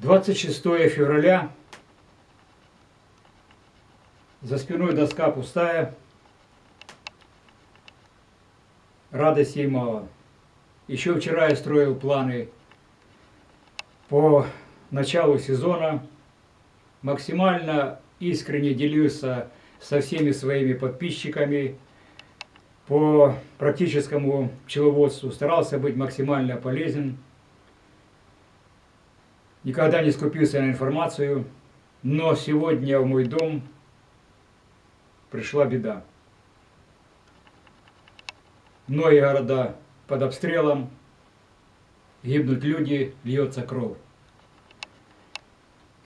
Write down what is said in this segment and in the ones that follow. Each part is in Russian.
26 февраля. За спиной доска пустая. Радости мало. Еще вчера я строил планы по началу сезона. Максимально искренне делился со всеми своими подписчиками по практическому пчеловодству. Старался быть максимально полезен. Никогда не скупился на информацию. Но сегодня в мой дом пришла беда. Многие города под обстрелом, гибнут люди, льется кровь.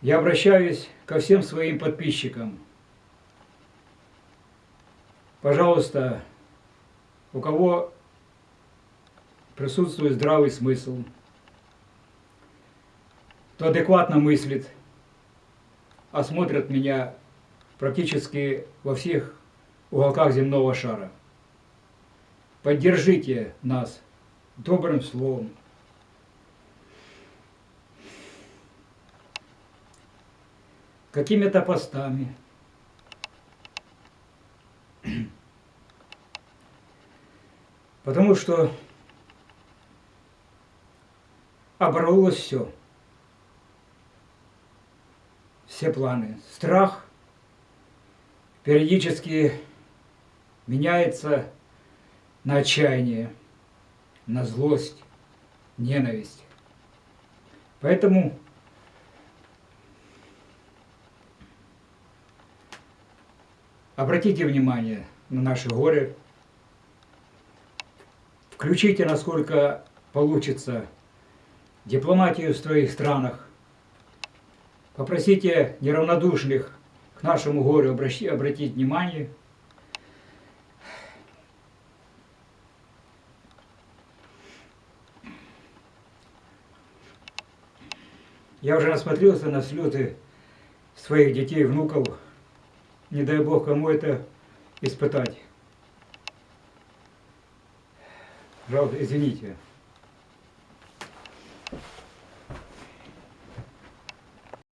Я обращаюсь ко всем своим подписчикам. Пожалуйста, у кого присутствует здравый смысл, кто адекватно мыслит, осмотрят меня практически во всех уголках земного шара. Поддержите нас добрым словом. Какими-то постами. Потому что оборвалось все. Все планы. Страх периодически меняется на отчаяние, на злость, ненависть. Поэтому обратите внимание на наши горы, включите, насколько получится, дипломатию в своих странах, попросите неравнодушных к нашему горю обратить внимание – Я уже насмотрелся на слеты своих детей, внуков. Не дай Бог кому это испытать. Жалко, извините.